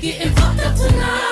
getting fucked up tonight.